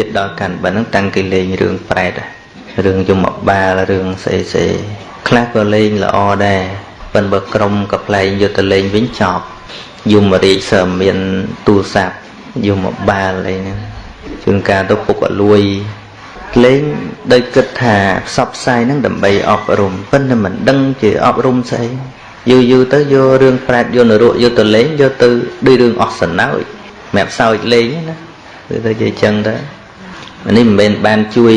ចិត្តដល់កាន់បិណ្ឌហ្នឹងតាំងគេលេងរឿងប្រែតរឿងយមបាលរឿងស្អីស្អីខ្លះក៏លេងល្អដែរប៉ុន្តែបើក្រុមក៏ប្លែងយកទៅលេងវិញចប់យមរាជសើមានទូរស័ព្ទយមបាលអីហ្នឹងជួនកាលទៅពុកអលួយលេងដោយគិតថាផ្សព្វផ្សាយហ្នឹងដើម្បីអប់រំប៉ុន្តែមិនដឹងជាអប់រំស្អីយូរយូរទៅយករឿងប្រែតយកនរកយកទៅលេងយកទៅដូចរឿងអស់សណោចម្រាប់សោចលេងណាគឺទៅជាចឹងទៅ នេះមិនមែនបានជួយ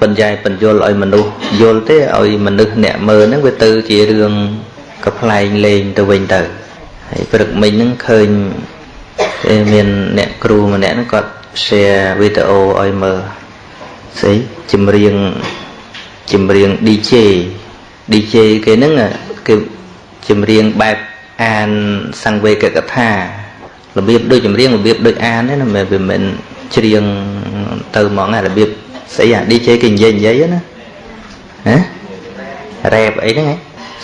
បញ្ញែបញ្យលឲ្យមនុស្សយល់ទេឲ្យមនុស្សអ្នកមើលហ្នឹងវាទៅជារឿងកប្លែងលេងទៅវិញទៅហើយព្រឹកមិញហ្នឹងឃើញមានអ្នកគ្រូម្នាក់ហ្នឹងគាត់ share វីដេអូឲ្យមើលស្អីចម្រៀងចម្រៀង DJ DJ គេហ្នឹងគឺចម្រៀងបែបអានសង្វេកកថារបៀបដូចចម្រៀងរបៀបដូចអានទេណាមិនវាមិន ច្រៀងទៅហ្មងរបៀបស្អីអា DJ គេនិយាយនិយាយណាហ៎រ៉េបអីហ្នឹង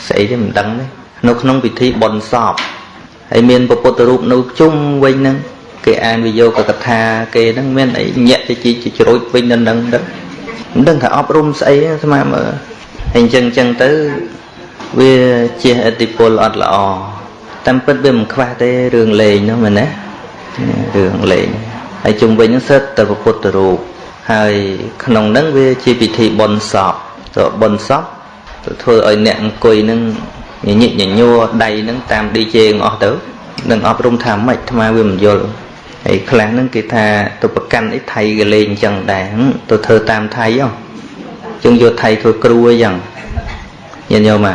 ស្អីទេមិនដឹងទេនៅក្នុងពិធីបុណ្យសពហើយមានពពុទ្ធរូបនៅជុំវិញហ្នឹងគេអានវិយោគកថាគេហ្នឹងមានអីញាក់ទៅជីជ្រួចវិញដល់ហ្នឹងទៅមិនដឹងថាអប់រំស្អីស្មាមើលហើយអញ្ចឹងអញ្ចឹងទៅវាជាអតិពលអត់ល្អតាមពិតវាមិនខ្វះទេរឿងលេងហ្នឹងមែនណារឿងលេង ហើយជុំវិញហ្នឹងសិតតែពុទ្ធរូបហើយក្នុងហ្នឹងវាជាពិធីបុណ្យសពទៅបុណ្យសពទៅធ្វើឲ្យអ្នកអង្គុយហ្នឹងញញិចញញួរដៃហ្នឹងតាម DJ អស់ទៅនឹងអប់រំថាម៉េចអាត្មាវាមិនយល់ហើយខ្លះហ្នឹងគេថាទៅប្រកាន់អីថៃក៏លេងអញ្ចឹងដែរទៅធ្វើតាមថៃហ៎ចឹងយកថៃធ្វើគ្រូអីចឹងញាតិញោមអា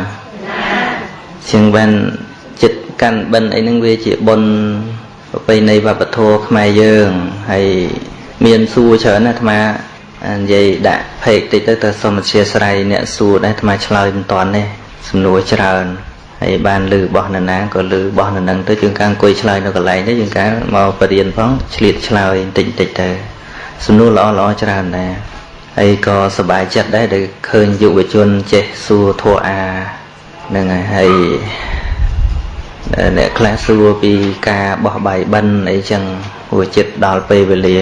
ជាងបានចិត្តកាន់បិណ្ឌអីហ្នឹងវាជាបុណ្យ ប្រពៃណីវប្បធម៌ខ្មែរយើងហើយមានសួរច្រើនណាអាត្មានិយាយដាក់ផេកតិចទៅទៅសូមអធិស្ឋានអ្នកសួរដែរអាត្មាឆ្លើយមិនតាន់ទេសំណួរច្រើនហើយបានលឺបោះនរណាក៏លឺបោះនរនឹងទៅជាងការអង្គុយឆ្លើយនៅកន្លែងទៅជាងការមកបរៀនផងឆ្លៀតឆ្លើយបន្តិចបន្តិចទៅសំណួរល្អល្អច្រើនដែរហើយក៏សប្បាយចិត្តដែរដែលឃើញយុវជនចេះសួរធัวអាហ្នឹងហើយហើយ អ្នកខ្លះសួរពីការបោះបាយបិណ្ឌអីចឹងហួចិត្តដល់ពេលវេលា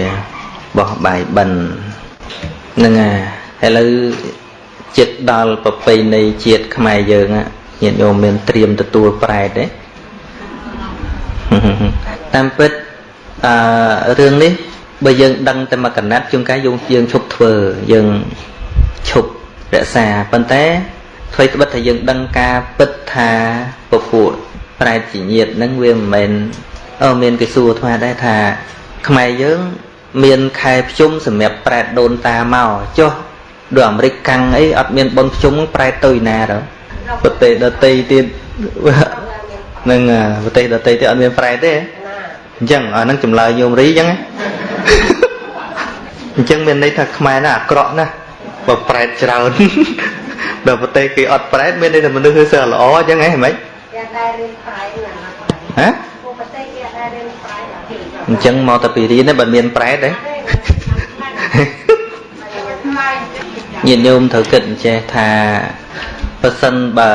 បោះបាយបិណ្ឌហ្នឹងហើយឥឡូវចិត្តដល់ប្រពៃណីជាតិខ្មែរយើងញាតិញោមមានត្រៀមទទួលប្រែតទេតាមពិតអឺរឿងនេះបើយើងដឹងតែមកកណាត់ជួនកាលយើងយើងឈប់ធ្វើយើងឈប់រក្សាប៉ុន្តែអ្វីត្បិតថាយើងដឹងការពិតថាពពួក ប្រែតជាញាតនឹងវាមិនមែនអឺមានគេសួរអាត្មាដែរថា ខ្មែរយើង មានខែភ្ជុំសម្រាប់ប្រែតដូនតាមកចុះដូចអាមេរិកកាំងអីអត់មានបុណ្យភ្ជុំប្រែតទៅណាទៅប្រទេសដតីទៀតនឹងប្រទេសដតីទៀតអត់មានប្រែតទេអញ្ចឹងអាហ្នឹងចម្លើយញោមរីអញ្ចឹងអញ្ចឹងមានន័យថាខ្មែរណាអាក្រក់ណាបើប្រែតច្រើនដល់ប្រទេសគេអត់ប្រែតមានន័យថាមនុស្សគឺសើល្អអញ្ចឹងហ៎ហ្មងគេដែររៀនប្រែត ហ៎ប្រទេសគេដែររៀនប្រែតអញ្ចឹងមកតែពីរៀនទេបើមានប្រែតទេញាតិញោមត្រូវគិតអញ្ចេះថាប្រសិនបើ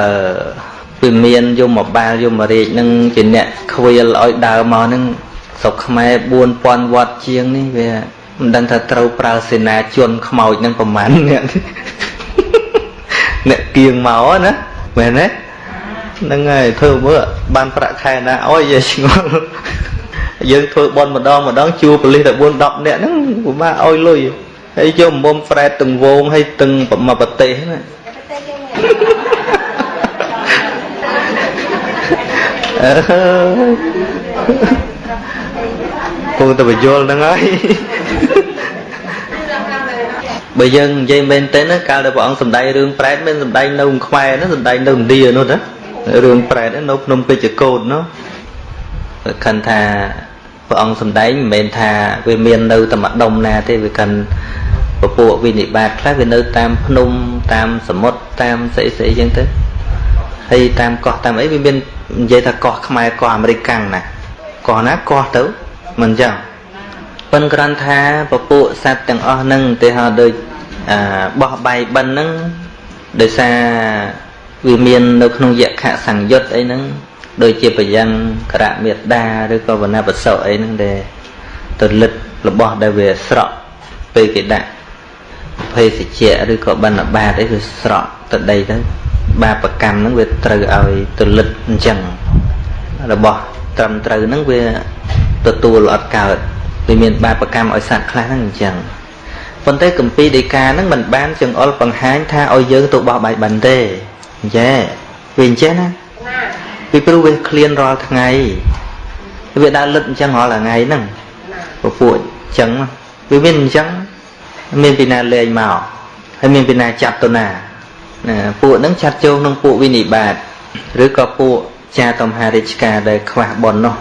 វាមានយមបាលយមរាជនឹងជាអ្នកខ្វៀលឲ្យដើរមកនឹងស្រុកខ្មែរ4000វត្តជាងនេះវាមិនដឹងថាត្រូវប្រើសេនាជនខ្មោចនឹងប្រមាណអ្នកអ្នកគៀងមកណាមែនទេ ហ្នឹងហើយធ្វើមើលបានប្រាក់ខែណាអោយយាយឆ្ងល់យើងធ្វើបន់ម្ដងម្ដងជួប៉ូលីសតែ4 10នាក់ហ្នឹងពិបាកអោយលុយហើយយកមុំប្រែតទាំងវងហើយទាំងមកប្រទេសណាអើពងទៅបញ្យល់ហ្នឹងហើយបើយើងនិយាយមែនទេណាកាលដែលព្រះអង្គសម្ដែងរឿងប្រែតមិនសម្ដែងនៅខ្មែរណាសម្ដែងនៅឥណ្ឌានោះណា រឿងប្រែតនៅភ្នំពេជ្រកោតនោះខិនថាព្រះអង្គសម្ដែងមិនមែនថាវាមាននៅតែម្ដុំណាទេវាកាន់ពពួកវិនិបាតខ្លះវានៅតាមភ្នំតាមសមុទ្រតាមស្អីស្អីចឹងទៅហើយតាមកោះតាមអីវាមាននិយាយថាកោះខ្មែរកោះអាមេរិកកាំងណាកោះណាកោះទៅមិនចឹងប៉ុនក្រាន់ថាពពួកសត្វទាំងអស់ហ្នឹងទេហៅដូចបោះបាយបិណ្ឌហ្នឹងដោយសារ វាមាននៅក្នុងយក្ខសង្យុត្តអីហ្នឹងដូចជាបយ៉ាងក្រៈមេដាឬក៏វណ្ណបសុអីហ្នឹងដែលទៅលិតរបស់ដែលវាស្រក់ពេលគេដាក់ភេសជ្ជៈឬក៏បណ្ឌបាតអីវាស្រក់ទៅដីទៅបាបកម្មហ្នឹងវាត្រូវឲ្យទលិតអញ្ចឹងរបស់ត្រឹមត្រូវហ្នឹងវាទទួលអត់កើតវាមានបាបកម្មឲ្យសត្វខ្លះហ្នឹងអញ្ចឹងប៉ុន្តែកម្ពីដីកាហ្នឹងមិនបានចង្អុលបង្ហាញថាឲ្យយើងទៅបោះបាយបិណ្ឌទេ អញ្ចឹងវាអញ្ចឹងណាពីព្រោះវាឃ្លានរាល់ថ្ងៃវាដើរលឹតអញ្ចឹងរាល់ថ្ងៃហ្នឹងពពួកអញ្ចឹងវាមានអញ្ចឹងមានពីណាលេងមកហើយមានពីណាចាត់ទៅណាណាពួកហ្នឹងចាត់ចូលក្នុងពួកវិនិបាតឬក៏ពួកចាតំហារាជការដែលខ្វះប៉ុននោះ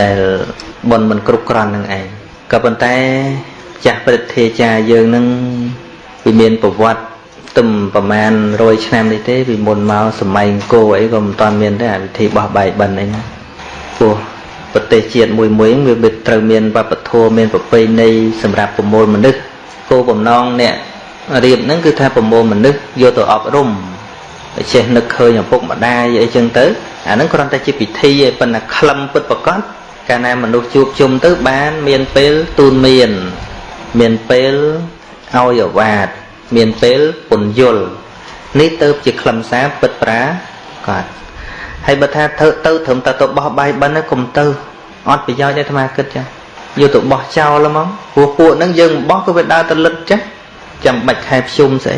ដែលប៉ុនមិនគ្រប់គ្រាន់នឹងឯងក៏ប៉ុន្តែចាស់ព្រឹទ្ធាចារ្យយើងនឹងវាមានប្រវត្តិ ទំប្រមាណ100ឆ្នាំនេះទេពីមុនមកសម័យអង្គរអីក៏មិនតាន់មានទេអាវិធីបោះបាយបិណ្ឌអីណាពោះប្រទេសជាតិមួយមួយវាត្រូវមានវប្បធម៌មានប្រពៃណីសម្រាប់ប្រមូលមនុស្សគោលបំណងអ្នករៀបហ្នឹងគឺថាប្រមូលមនុស្សយកទៅអប់រំចេះនឹកឃើញឪពុកម្ដាយអីចឹងទៅអាហ្នឹងគ្រាន់តែជាពិធីឯប៉ុន្តែក្លឹមពិតប្រកបកាលណាមនុស្សជួបជុំទៅបាន មានពេលទូនមាន មានពេលឲ្យអវាទ មានពេលពន្យល់នេះទៅជាខ្លឹមសារពិតប្រាកដហើយបើថាធ្វើទៅត្រឹមតែទៅបោះបាយបិណ្ឌកុំទៅអត់ប្រយោជន៍ទេអាត្មាគិតចាយកទៅបោះចោលហ្មងព្រោះពួកហ្នឹងយើងបោះក៏វាដើរទៅលិតចាចាំបាច់ខែភ្ជុំស្អី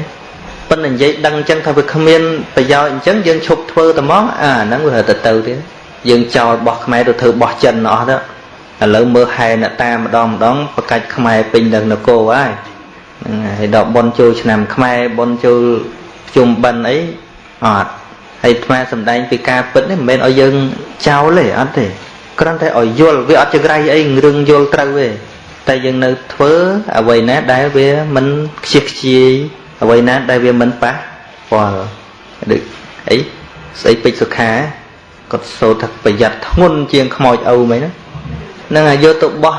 ប៉ុន្តែនិយាយដឹងអញ្ចឹងថាវាគ្មានប្រយោជន៍អញ្ចឹងយើងឈប់ធ្វើតែហ្មងអាហ្នឹងវាទៅទៅទៀតយើងចោលបោះខ្មែរទៅធ្វើបោះចិនអស់ទៅឥឡូវមើលហែអ្នកតាម្ដងម្ដងប្រកាច់ខ្មែរពេញដល់នគរហើយ ហ្នឹងហើយដល់ប៉ុនចូលឆ្នាំខ្មែរប៉ុនចូលជុំបិណ្ឌអីអត់ហើយថ្មសំដែងពីការពិតនេះមិនមែនឲ្យយើងចោលទេអត់ទេគ្រាន់តែឲ្យយល់វាអត់ចង្រៃអីរឿងយល់ត្រូវទេតែយើងនៅធ្វើអ្វីណាដែលវាមិនខ្ជិះខ្ជាយអ្វីណាដែលវាមិនប៉ះពាល់ដូចអីស្អីពេជ្រសុខាគាត់សូត្រថាប្រយ័ត្នធ្ងន់ជាងខ្មោចឪមែនណានឹងឲ្យយកទៅបោះ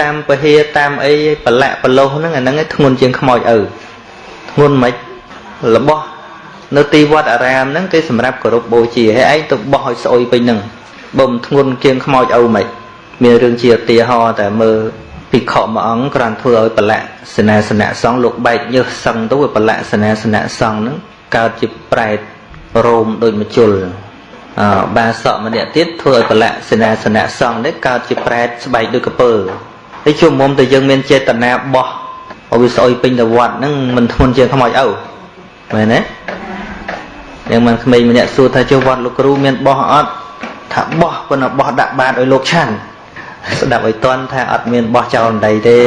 តាមពហិតាមអីប្រឡាក់ប្រលោះហ្នឹងអាហ្នឹងឯងធ្ងន់ជាងខ្មោចឪធ្ងន់មិនរបស់នៅទីវត្តអារាមហ្នឹងគេសម្រាប់គោរពបូជាហើយឯងទៅបោះឲ្យស្អុយពេញហ្នឹងបើមិនធ្ងន់ជាងខ្មោចឪមិនមានរឿងជាឧទាហរណ៍តែមើលភិក្ខុមួយអង្គគ្រាន់ធ្វើឲ្យប្រឡាក់សេនាសនៈសង្ឃលោកបែកញើសសឹងទៅវាប្រឡាក់សេនាសនៈសង្ឃហ្នឹងកើតជាប្រែតរោមដូចមជុលអឺបាសកម្នាក់ទៀតធ្វើឲ្យប្រឡាក់សេនាសនៈសង្ឃនេះកើតជាប្រែតស្បែកដូចកពើ ហើយជួមមុំតែយើងមានចេតនាបោះឲ្យវាស្អុយពេញទៅវត្តហ្នឹងមិនធ្ងន់ជាងខ្មោចឪមែនទេយ៉ាងមិនក្មេងម្នាក់សួរថាចុះវត្តលោកគ្រូមានបោះអត់ថាបោះប៉ុន្តែបោះដាក់បាតឲ្យលោកឆាន់ស្ដាប់ឲ្យតន់ថាអត់មានបោះចោលដីទេ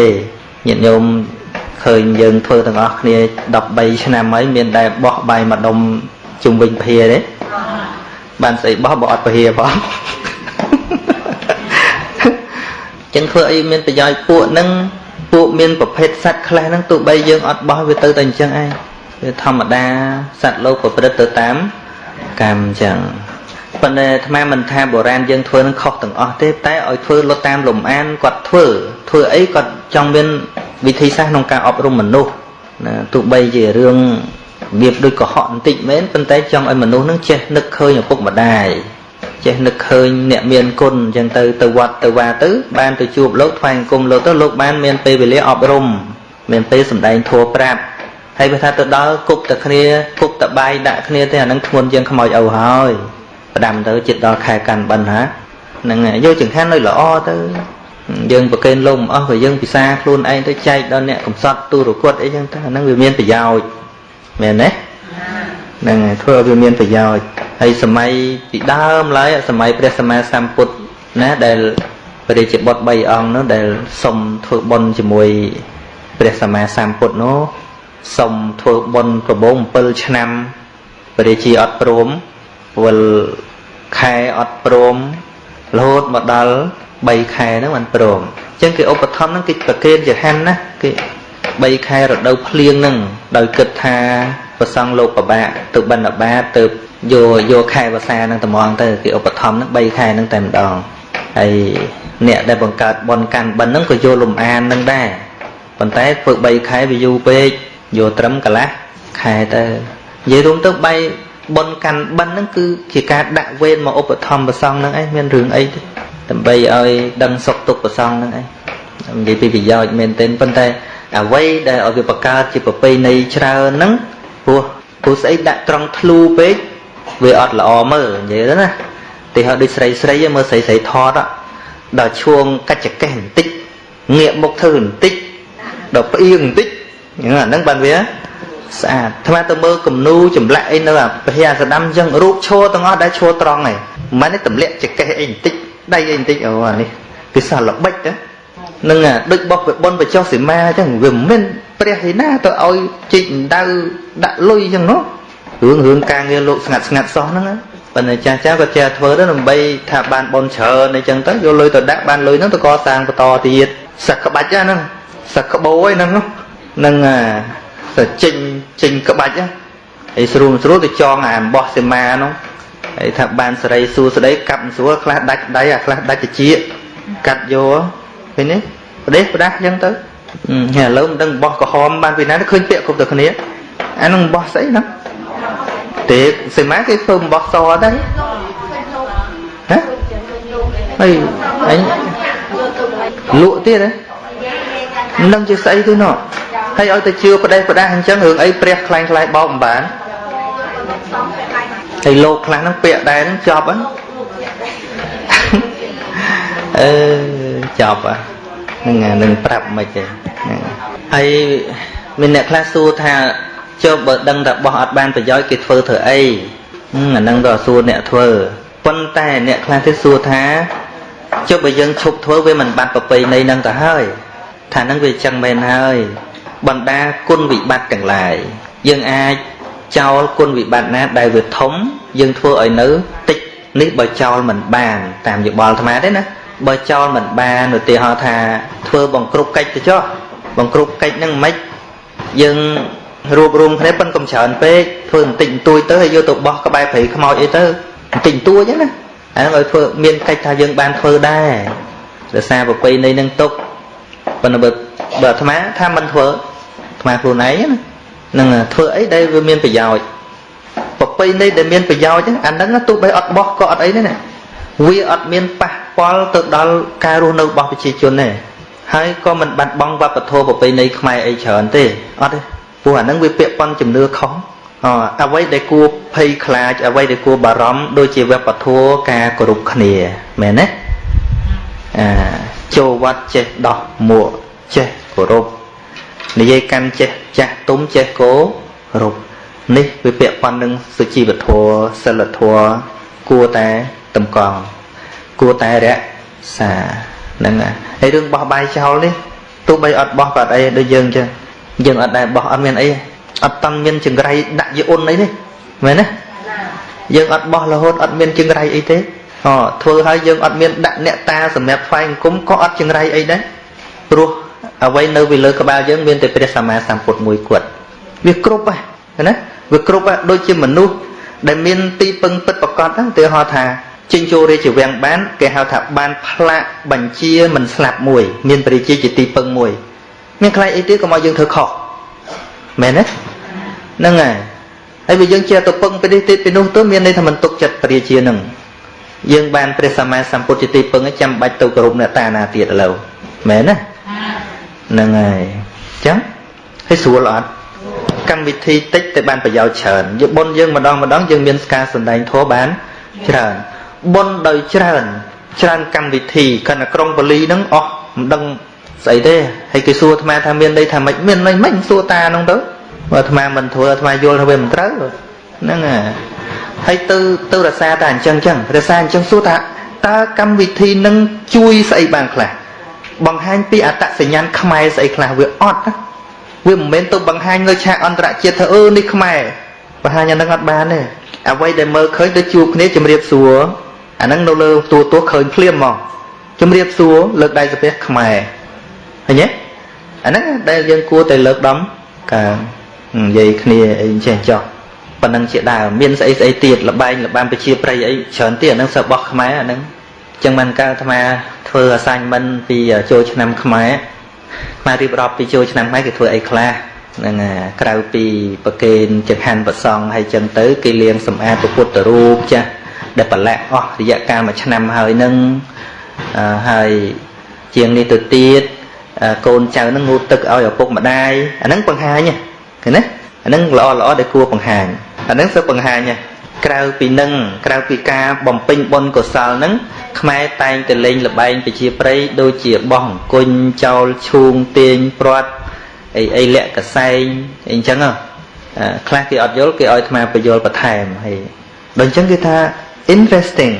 ញាតិញោមឃើញយើងធ្វើទាំងអស់គ្នា13ឆ្នាំហើយមានតែបោះបាយមួយដុំជុំវិញភាទេបានស្អីបោះបើអត់ភាផង ចឹងធ្វើអីមានប្រយោជន៍ពួកហ្នឹងពួកមានប្រភេទសត្វខ្លះហ្នឹងទោះបីយើងអត់បោះវាទៅតែអញ្ចឹងឯងវាធម្មតាសត្វលោកប្រព្រឹត្តទៅតាមកម្មអញ្ចឹងប៉ុន្តែអាត្មាមិនថាបុរាណយើងធ្វើនឹងខុសទាំងអស់ទេតែឲ្យធ្វើលុតតាមលំអានគាត់ធ្វើធ្វើអីគាត់ចង់មានវិធីសាស្ត្រក្នុងការអប់រំមនុស្សណាទោះបីជារឿងរបៀបដូចកុហកបន្តិចមែនប៉ុន្តែចង់ឲ្យមនុស្សនឹងចេះនឹកឃើញឪពុកម្ដាយ ចេះនឹកឃើញអ្នកមានគុណអញ្ចឹងទៅទៅវត្តទៅវាទៅ បានទៅជួបលោកថ្វាយអង្គមលោកទៅលោកបានមានពេលវេលាអប់រំមានពេលសម្ដែងធัวប្រាប់ហើយបើថាទៅដល់គប់តែគ្នាគប់តែបាយដាក់គ្នាទេអានឹងធ្ងន់ជាងខ្មោចឪហើយផ្ដាំទៅចិត្តដល់ខែកាន់បិណ្ឌហានឹងយកចង្ហាន់នៅល្អទៅយើងប្រកេនលំអស់ក៏យើងពិសាខ្លួនឯងទៅចែកដល់អ្នកកំសត់ទូរគតអីចឹងទៅអានឹងវាមានប្រយោជន៍មែនទេហ្នឹងហើយធ្វើឲ្យវាមានប្រយោជន៍ ហើយសម័យពីដើមឡើយសម័យព្រះសម្មាសម្ពុទ្ធណាដែលព្រះរាជបុត្រ3អង្គនោះដែលសុំធ្វើបុណ្យជាមួយព្រះសម្មាសម្ពុទ្ធនោះសុំធ្វើបុណ្យប្របង7ឆ្នាំព្រះរាជាអត់ព្រមពលខែអត់ព្រមរហូតមកដល់3ខែហ្នឹងមិនព្រមអញ្ចឹងគេឧបត្ថម្ភហ្នឹងគេប្រគេនចហាន់ណាគេ3ខែរដូវភ្លៀងហ្នឹងដោយគិតថាប្រសង់លោកប្របាកទៅបណ្ឌបាតទៅ យកយកខែវសាហ្នឹងត្មងទៅគេឧបត្ថម្ភហ្នឹង3ខែហ្នឹងតែម្ដងហើយអ្នកដែលបង្កើតបនកាន់បិណ្ឌហ្នឹងក៏យកលំអានហ្នឹងដែរប៉ុន្តែធ្វើ3ខែវាយូរពេកយកត្រឹមកន្លះខែទៅនិយាយរួមទៅបីបុណ្យកាន់បិណ្ឌហ្នឹងគឺជាការដាក់វេនមកឧបត្ថម្ភប្រសងហ្នឹងឯងមានរឿងអីទេដើម្បីឲ្យដឹងសុខទុក្ខប្រសងហ្នឹងឯងនិយាយពីប្រយោជន៍មែនទែនប៉ុន្តែអ្វីដែលឲ្យវាបង្កើតជាប្រពៃណីច្រើនហ្នឹងព្រោះព្រោះស្អីដាក់ត្រង់ធ្លូពេក វាអត់ល្អមើលនិយាយទៅណាទីហោដូចស្រីស្រីមើលស្រីស្រីថតដល់ឈួងកាច់ចកេះបន្តិចងាកមុខធ្វើបន្តិចដល់ផ្អៀងបន្តិចហ្នឹងអាហ្នឹងបានវាស្អាតថ្មទៅមើលគំនូចម្លាក់អីនៅអាព្រះអាសដាំអញ្ចឹងរូបឈរទាំងអស់ដែលឈរត្រង់ឯងមិនមែនទម្លាក់ចកេះអីបន្តិចដៃអីបន្តិចអូអានេះពិសាល្បិចទៅនឹងដូចបោះពីប៉ុនបចុះសីមាអញ្ចឹងវាមិនមែនព្រះឯណាទៅឲ្យជីកដៅដាក់លុយអញ្ចឹងនោះ រឿងរឿងការងារលោកស្ងាត់ស្ងាត់សោះហ្នឹងប៉ុន្តែចាស់ចាស់ក៏ចេះធ្វើទៅដើម្បីថាបានបនច្រើនអីចឹងទៅយកលុយទៅដាក់បានលុយហ្នឹងទៅកសាងបន្តទៀតសឹកក្បាច់ហ្នឹងសឹកក្បោឯហ្នឹងហ្នឹងទៅចេញចេញក្បាច់ហើយស្រួលស្រួលទៅចងអាអំបោះសីមាហ្នឹងហើយថាបានសេរីសួស្ដីកាប់ស្រួលខ្លះដាច់ដៃអាខ្លះដាច់តិចកាត់យកឃើញទេប្រទេសប្រដាស់អញ្ចឹងទៅហើយឥឡូវមិនដឹងបោះក្រហមបានពីណាឃើញពាក្យគ្រប់តែគ្នាអានឹងបោះស្អីហ្នឹង ទេសីមាគេធ្វើបោះសដែរហ៎ហើយអញលក់ទៀតហ៎មិនដឹងជាស្អីទេណោះហើយឲ្យទៅជឿប្រទេសប្រដាស់អញ្ចឹងរឿងអីព្រះខ្លាំងខ្លាយបោកមិនបានហើយលោកខ្លះហ្នឹងពាក្យដែរហ្នឹងចប់ហ្នឹងអឺចប់ហ្នឹងនឹងប្រាប់មិនទេហើយមានអ្នកខ្លះសួរថា ចុះបើដឹងតែបោះអត់បានប្រយោជន៍គេធ្វើធ្វើអីអាហ្នឹងក៏សួរអ្នកធ្វើប៉ុន្តែអ្នកខ្លះទៀតសួរថាចុះបើយើងឈប់ធ្វើវាមិនបាត់ប្រពៃណីនឹងទៅហើយថាហ្នឹងវាចឹងមែនហើយបណ្ដាគុណវិបត្តិទាំងឡាយយើងអាចចោលគុណវិបត្តិណាដែលវាធំយើងធ្វើឲ្យនៅតិចនេះបើចោលមិនបាន តាមយោបល់អាត្មាទេណាបើចោលមិនបានឧទាហរណ៍ថាធ្វើបង្គ្រប់កិច្ចទៅចុះបង្គ្រប់កិច្ចហ្នឹងមិនយើង រួបរวมគ្នាប៉ុនកុំច្រើនពេកធ្វើបន្តិចបន្តួចទៅហើយយកទៅបោះក្បែរព្រៃខ្មោចអីទៅបន្តិចបន្តួចហ្នឹងណាអាហ្នឹងឲ្យធ្វើមានកិច្ចថាយើងបានធ្វើដែរដោយសារប្រពៃណីនឹងទុកប៉ុន្តែបើបើអាត្មាថាមិនធ្វើអាត្មាខ្លួនឯងណានឹងធ្វើអីដែលវាមានប្រយោជន៍ប្រពៃណីដែលមានប្រយោជន៍អាហ្នឹងទោះបីអត់បោះក៏អត់អីដែរណាវាអត់មានប៉ះពាល់ទៅដល់ការរស់នៅរបស់ប្រជាជនទេហើយក៏មិនបាត់បង់វប្បធម៌ប្រពៃណីខ្មែរអីច្រើនទេអត់ទេ ព្រោះអាហ្នឹងវាពាក់ព័ន្ធជំនឿខុសអ្វីដែលគួរភ័យខ្លាចអ្វីដែលគួរបារម្ភដូចជាវប្បធម៌ការគោរពគ្នាមែនទេអាចូលវត្តចេះដោះមួកចេះគោរពនិយាយកាន់ចេះចាស់ទុំចេះគោរពនេះវាពាក់ព័ន្ធនឹងសុជីវធម៌សិលធម៌គួរតែតម្កល់គួរតែរក្សាហ្នឹងហើយរឿងបោះបាយចោលនេះទោះបីអត់បោះក៏អត់អីដូចយើងចឹង យើងអត់ដែរបោះអត់មានអីអត់តាន់មានចង្រៃដាក់យអ៊ុនអីទេមែនទេយើងអត់បោះរហូតអត់មានចង្រៃអីទេអូធ្វើឲ្យយើងអត់មានដាក់អ្នកតាសម្រាប់ថ្វាយអង្គមក៏អត់ចង្រៃអីដែរព្រោះអ្វីនៅពីលើក្បាលយើងមានតែព្រះសម្មាសម្ពុទ្ធមួយគត់វាគ្រប់ហ្នឹងណាវាគ្រប់ដូចជាមនុស្សដែលមានទីពឹងពិតប្រកបហ្នឹងទៅហៅថាចេញចូលរាជវាំងបាន គេហៅថាបានផ្លាកបញ្ជាមិនស្លាប់មួយ មានព្រះជាជាទីពឹងមួយ មានខ្លាចអីទៀតកុំឲ្យយើងធ្វើខុសមែនទេហ្នឹងហើយហើយបើយើងជាទៅពឹងពីនេះទៀតពីនោះទៅមានន័យថាមិនទុកចិត្តព្រះជានឹងយើងបានព្រះសម្មាសម្ពុទ្ធជាទីពឹងចាំបាច់ទៅគោរពអ្នកតាណាទៀតឥឡូវមែនណាហ្នឹងហើយអញ្ចឹងហើយស្រួលអត់កម្មវិធីតិចតែបានប្រយោជន៍ច្រើនយើងបុណ្យយើងម្ដងម្ដងយើងមានការសំដែងធម៌បានច្រើនបុណ្យដោយច្រើនច្រើនកម្មវិធីគណៈក្រុងបលីហ្នឹងអស់មិនដឹង ស្អីទេហើយគេសួរអាត្មាថាមានន័យថាម៉េចមានន័យម៉េចសួរតាហ្នឹងទៅបើអាត្មាមិនធ្វើអាត្មាយល់ថាវាមិនត្រូវហ្នឹងហើយទៅទៅរសាតែអញ្ចឹងអញ្ចឹងរសាអញ្ចឹងសួរថាតើកម្មវិធីនឹងជួយស្អីបានខ្លះបង្ហាញពីអត្តសញ្ញាណខ្មែរស្អីខ្លះវាអត់ណាវាមិនមែនទៅបង្ហាញលើឆាកអន្តរជាតិថាអឺនេះខ្មែរបង្ហាញអានឹងអត់បានទេអ្វីដែលមើលឃើញទៅជួបគ្នាជំរាបសួរអានឹងនៅលើទូទស្សន៍ឃើញភ្លាមមកជំរាបសួរលើកដៃសាពះខ្មែរ ឃើញទេអាហ្នឹងដែលយើងគួរតែលើកដំការនិយាយគ្នាអីចេះចោះប៉ុណ្ណឹងជាដើមមានស្អីស្អីទៀតលបែងលបាំប្រជាប្រិយអីច្រើនទៀតអាហ្នឹងសិរបស់ខ្មែរអាហ្នឹងចឹងមិនកើតអាត្មាធ្វើ assignment ពីចូលឆ្នាំខ្មែរខ្មែររៀបរាប់ពីចូលឆ្នាំខ្មែរគេធ្វើអីខ្លះហ្នឹងក្រៅពីប្រគេនចង្ហាន់ប្រសង់ហើយចឹងទៅគេលាងសម្អាតពុទ្ធរូបចាស់ដែលប្រឡាក់អស់រយៈកាលមួយឆ្នាំហើយនឹងហើយជាងនេះទៅទៀត កូនចៅនឹងងូតទឹកឲ្យឪពុកម្ដាយអាហ្នឹងបង្ហាញឃើញណាអាហ្នឹងល្អល្អដែលគួរបង្ហាញអាហ្នឹងសឹកបង្ហាញក្រៅពីនឹងក្រៅពីការបំពេញបុណ្យកុសលហ្នឹងខ្មែរតែងតែលេងលបែងប្រជាប្រិយដូចជាបោះអង្គុញចោលឈូងទាញព្រាត់អីអីលាក់កសែងអីអញ្ចឹងខ្លះគេអត់យល់គេឲ្យអាត្មាបញ្យល់បន្ថែមហើយដល់អញ្ចឹងគេថា interesting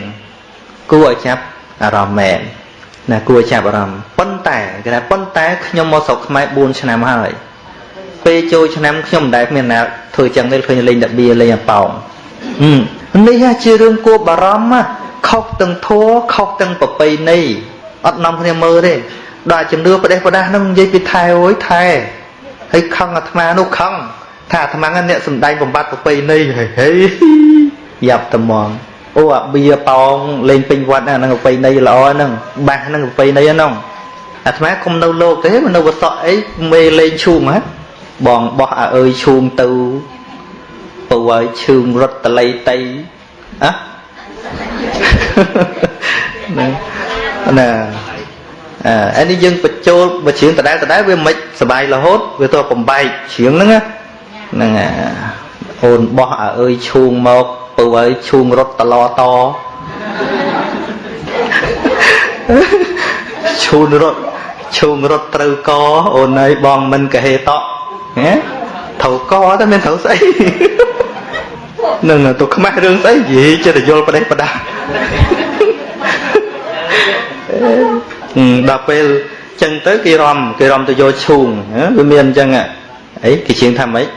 គួរឲ្យចាប់អារម្មណ៍មែន ណាគួរចាប់អារម្មណ៍ប៉ុន្តែគេថាប៉ុន្តែខ្ញុំមកស្រុកខ្មែរ4ឆ្នាំហើយពេលចូលឆ្នាំខ្ញុំមិនដែលមានណាធ្វើចឹងទេឃើញលេងដាបៀលេងអាប៉ោងនេះជារឿងគួរបារម្ភខុសទាំងធัวខុសទាំងប្រពៃណីអត់នាំគ្នាមើលទេដល់ជំនឿប្រទេសប្រដាស់ហ្នឹងនិយាយពីថែអើយថែហើយខឹងអាត្មានោះខឹងថាអាត្មាអ្នកសំដែងបំបត្តិប្រពៃណីហេយ៉ាប់ត្មង អូអាបៀប៉ោងលេងពេញវត្តហ្នឹងប្រពៃណីល្អហ្នឹងបាសហ្នឹងប្រពៃណីហ្នឹងអាត្មាគុំនៅលោកទេនៅវត្តអីមេលេងឈូងហ៎បងបោះអាអើយឈូងទៅពើឲ្យឈូងរត់តលៃតៃអះណាអានេះយើងបញ្ចូលបើជ្រៀងដដែលដដែលវាមិនសបាយរហូតវាទៅបំបែកជ្រៀងហ្នឹងហ្នឹងអូនបោះអាអើយឈូងមក ពៅឲ្យឈូងរត់តឡតឈូនរត់ឈូងរត់ត្រូវកអូនអើយបងមិនកហេតហ៎ត្រូវកតែមានត្រូវស្អីនឹងទៅខ្មាស់រឿងស្អីនិយាយចិត្តយល់ប្រទេសប្រដាដល់ពេលចឹងទៅគេរំគេរំទៅយកឈូងវាមានអញ្ចឹងអីគេជាងថាម៉េច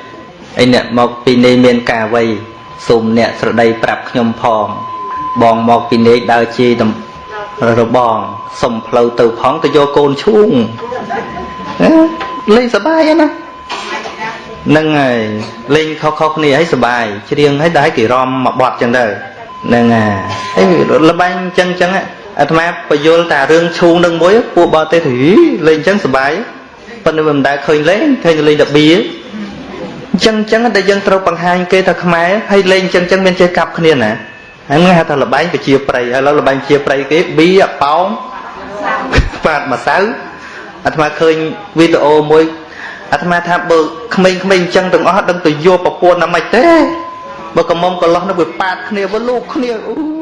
អីអ្នកមកពីនេះមានការវ័យ សូមអ្នកស្រដីប្រាប់ខ្ញុំផង បងមកពីនេកដើរជារបងសុំផ្លូវទៅផងទៅយកកូនឈូងលេងសបាយណាហ្នឹងហើយលេងខុសខុសគ្នាហើយសបាយច្រៀងហើយដែរគេរំមកបត់ចឹងទៅហ្នឹងហើយលបែងចឹងចឹងអាត្មាបយលតារឿងឈូងនឹងមួយពួកបរទេសលេងចឹងសបាយប៉ុន្តែមិនដែលឃើញលេងឃើញលេងតែបៀ អញ្ចឹងអញ្ចឹងដែលយើងត្រូវបង្ហាញគេថាខ្មែរហើយលេងអញ្ចឹងអញ្ចឹងមានចេះកាប់គ្នាណាហ្នឹងហៅថាលបែងប្រជាប្រិយហើយលបែងប្រជាប្រិយគេបៀប៉ោងបាតម្សៅអាត្មាឃើញវីដេអូមួយអាត្មាថាបើក្មេងៗអញ្ចឹងទាំងអស់ដឹងទៅយកប្រពន្ធណាមិនទេបើកំមុំកន្លោះនោះវាប៉ាតគ្នាវាលូកគ្នាអូយដល់ក